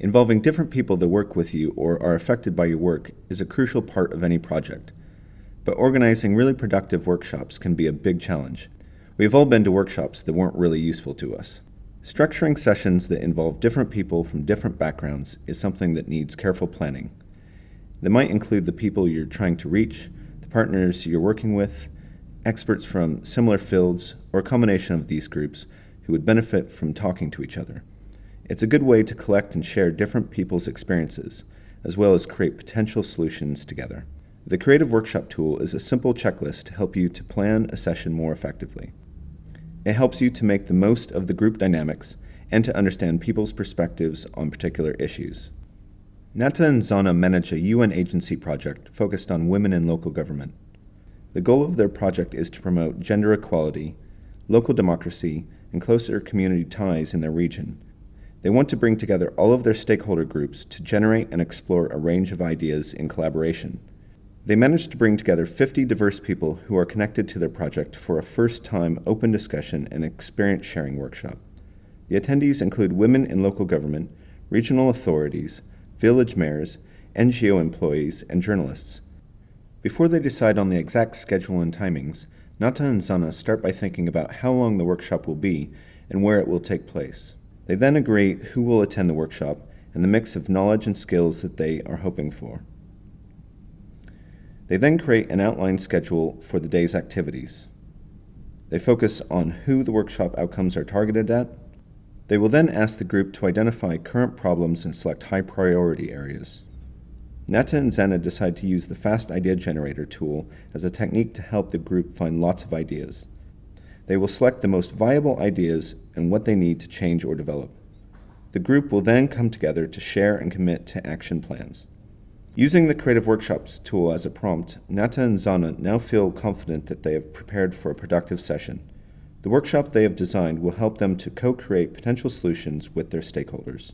Involving different people that work with you or are affected by your work is a crucial part of any project. But organizing really productive workshops can be a big challenge. We've all been to workshops that weren't really useful to us. Structuring sessions that involve different people from different backgrounds is something that needs careful planning. They might include the people you're trying to reach, the partners you're working with, experts from similar fields, or a combination of these groups who would benefit from talking to each other. It's a good way to collect and share different people's experiences, as well as create potential solutions together. The Creative Workshop tool is a simple checklist to help you to plan a session more effectively. It helps you to make the most of the group dynamics and to understand people's perspectives on particular issues. Nata and Zana manage a UN agency project focused on women in local government. The goal of their project is to promote gender equality, local democracy, and closer community ties in their region they want to bring together all of their stakeholder groups to generate and explore a range of ideas in collaboration. They managed to bring together 50 diverse people who are connected to their project for a first time open discussion and experience sharing workshop. The attendees include women in local government, regional authorities, village mayors, NGO employees, and journalists. Before they decide on the exact schedule and timings, Nata and Zana start by thinking about how long the workshop will be and where it will take place. They then agree who will attend the workshop and the mix of knowledge and skills that they are hoping for. They then create an outline schedule for the day's activities. They focus on who the workshop outcomes are targeted at. They will then ask the group to identify current problems and select high priority areas. Nata and Zana decide to use the Fast Idea Generator tool as a technique to help the group find lots of ideas. They will select the most viable ideas and what they need to change or develop. The group will then come together to share and commit to action plans. Using the Creative Workshops tool as a prompt, Nata and Zana now feel confident that they have prepared for a productive session. The workshop they have designed will help them to co-create potential solutions with their stakeholders.